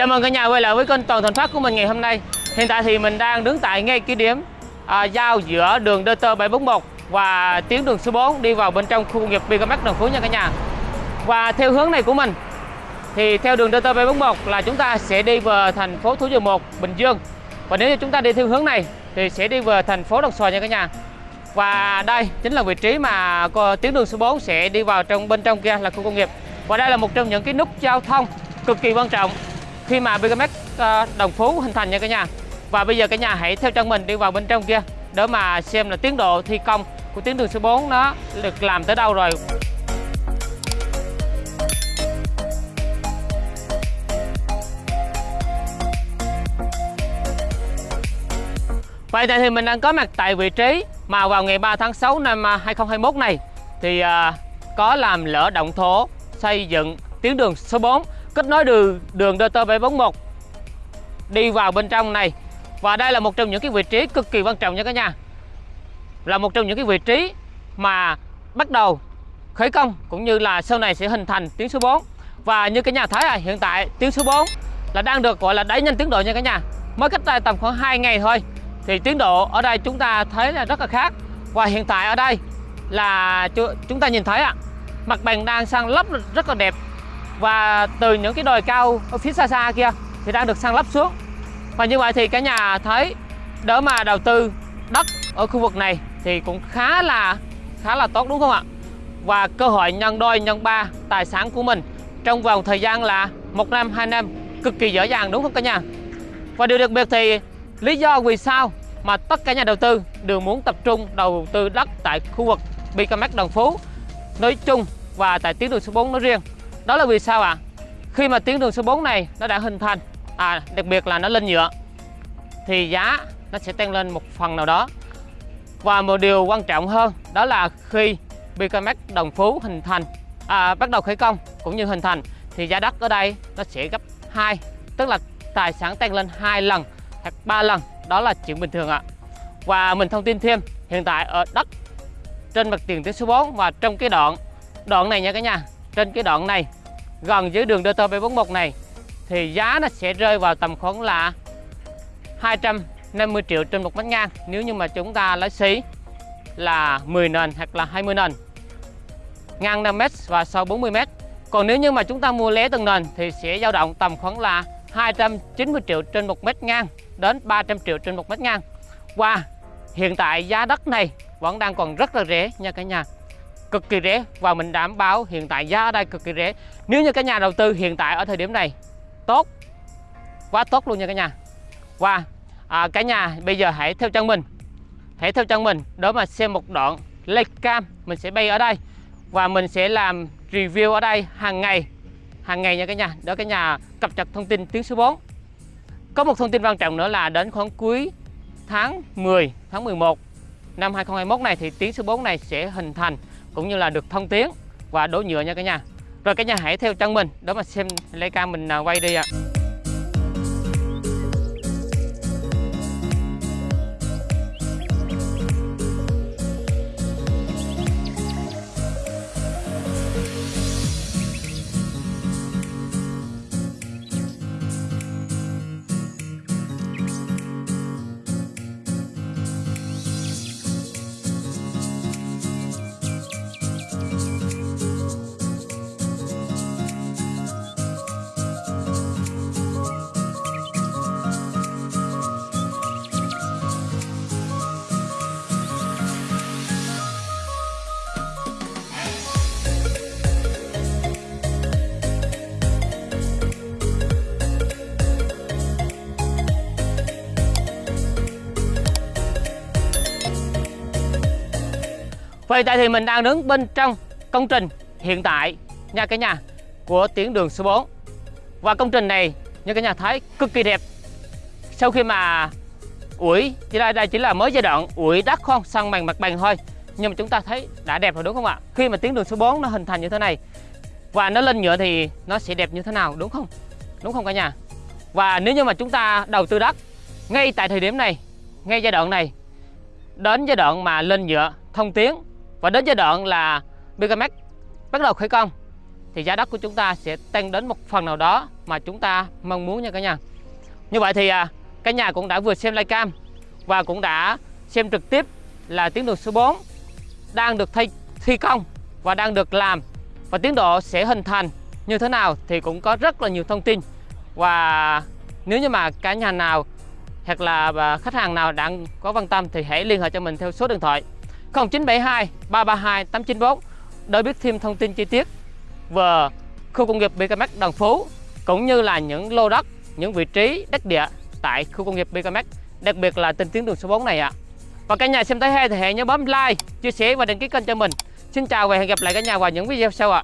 Chào mừng cả nhà quay lại với kênh Toàn Thành Phát của mình ngày hôm nay. Hiện tại thì mình đang đứng tại ngay cái điểm à, giao giữa đường DT 741 và tuyến đường số 4 đi vào bên trong khu công nghiệp Bicamac Đồng Phú nha cả nhà. Và theo hướng này của mình thì theo đường DT 741 là chúng ta sẽ đi về thành phố Thủ Dầu Một, Bình Dương. Và nếu như chúng ta đi theo hướng này thì sẽ đi về thành phố Đồng Xoài nha cả nhà. Và đây chính là vị trí mà tuyến đường số 4 sẽ đi vào trong bên trong kia là khu công nghiệp. Và đây là một trong những cái nút giao thông cực kỳ quan trọng khi mà BKMX ờ, Đồng Phú hình thành nha cả nhà. Và bây giờ cả nhà hãy theo chân mình đi vào bên trong kia, để mà xem là tiến độ thi công của tuyến đường số 4 nó được làm tới đâu rồi. Vậy thì mình đang có mặt tại vị trí mà vào ngày 3 tháng 6 năm à, 2021 này, thì ờ, có làm lỡ động thổ xây dựng tuyến đường số 4 kết nối đường đường DT741 đi vào bên trong này. Và đây là một trong những cái vị trí cực kỳ quan trọng nha cả nhà. Là một trong những cái vị trí mà bắt đầu khởi công cũng như là sau này sẽ hình thành tuyến số 4 và như cả nhà thấy à hiện tại tuyến số 4 là đang được gọi là đẩy nhanh tiến độ nha cả nhà. Mới cách đây tầm khoảng 2 ngày thôi thì tiến độ ở đây chúng ta thấy là rất là khác. Và hiện tại ở đây là chúng ta nhìn thấy ạ à, mặt bằng đang sang lấp rất là đẹp và từ những cái đồi cao ở phía xa xa kia thì đang được san lấp xuống. Và như vậy thì cả nhà thấy đỡ mà đầu tư đất ở khu vực này thì cũng khá là khá là tốt, đúng không ạ? Và cơ hội nhân đôi, nhân ba tài sản của mình trong vòng thời gian là một năm, hai năm cực kỳ dễ dàng, đúng không cả nhà? Và điều đặc biệt thì lý do vì sao mà tất cả nhà đầu tư đều muốn tập trung đầu tư đất tại khu vực Bicamac Đồng Phú, nói chung và tại tuyến đường số 4 nói riêng đó là vì sao ạ? À? khi mà tuyến đường số 4 này nó đã hình thành à đặc biệt là nó lên nhựa thì giá nó sẽ tăng lên một phần nào đó. Và một điều quan trọng hơn đó là khi Bicamac Đồng Phú hình thành à, bắt đầu khởi công cũng như hình thành thì giá đất ở đây nó sẽ gấp 2 tức là tài sản tăng lên hai lần hoặc 3 lần. Đó là chuyện bình thường ạ. Và mình thông tin thêm hiện tại ở đất trên mặt tiền tuyến số 4 và trong cái đoạn đoạn này nha cả nhà trên cái đoạn này, gần dưới đường DT 741 này, thì giá nó sẽ rơi vào tầm khoảng là 250 triệu trên một mét ngang. Nếu như mà chúng ta lấy xí là 10 nền hoặc là 20 nền, ngang 5 m và sâu 40 m còn nếu như mà chúng ta mua lé từng nền thì sẽ dao động tầm khoảng là 290 triệu trên một mét ngang đến 300 triệu trên một mét ngang. Và hiện tại giá đất này vẫn đang còn rất là rẻ nha cả nhà cực kỳ rẻ và mình đảm bảo hiện tại giá ở đây cực kỳ rẻ. Nếu như các nhà đầu tư hiện tại ở thời điểm này tốt quá tốt luôn nha cả nhà. Và à, cả nhà bây giờ hãy theo chân mình hãy theo chân mình đó mà xem một đoạn lệch cam mình sẽ bay ở đây. Và mình sẽ làm review ở đây hàng ngày hàng ngày nha cả nhà đó cả nhà cập nhật thông tin tiếng số 4 có một thông tin quan trọng nữa là đến khoảng cuối tháng 10 tháng 11 năm 2021 này thì tiếng số 4 này sẽ hình thành cũng như là được thông tiếng và đổ nhựa nha cả nhà rồi cả nhà hãy theo chân mình, đó mà xem lấy cam mình à, quay đi ạ à. Vậy tại thì mình đang đứng bên trong công trình hiện tại nha cả nhà của tuyến đường số 4 Và công trình này như cả nhà thấy cực kỳ đẹp. Sau khi mà ủi, chỉ đây, đây chỉ là mới giai đoạn ủi đất không? Săn bằng mặt bằng thôi. Nhưng mà chúng ta thấy đã đẹp rồi đúng không ạ? Khi mà tuyến đường số 4 nó hình thành như thế này Và nó lên nhựa thì nó sẽ đẹp như thế nào đúng không? Đúng không cả nhà? Và nếu như mà chúng ta đầu tư đất ngay tại thời điểm này ngay giai đoạn này đến giai đoạn mà lên nhựa thông tuyến và đến giai đoạn là Megamax bắt đầu khởi công thì giá đất của chúng ta sẽ tăng đến một phần nào đó mà chúng ta mong muốn nha cả nhà. Như vậy thì à, cả nhà cũng đã vừa xem livecam và cũng đã xem trực tiếp là tiến độ số 4 đang được thi, thi công và đang được làm. Và tiến độ sẽ hình thành như thế nào thì cũng có rất là nhiều thông tin. Và nếu như mà cả nhà nào hoặc là à, khách hàng nào đang có quan tâm thì hãy liên hệ cho mình theo số điện thoại 0972 332 894 để biết thêm thông tin chi tiết về khu công nghiệp BKMX Đồng Phú cũng như là những lô đất, những vị trí đất địa tại khu công nghiệp BKMX, đặc biệt là trên tuyến đường số 4 này ạ. Và cả nhà xem thấy hay thì hãy nhớ bấm like, chia sẻ và đăng ký kênh cho mình. Xin chào và hẹn gặp lại cả nhà vào những video sau ạ.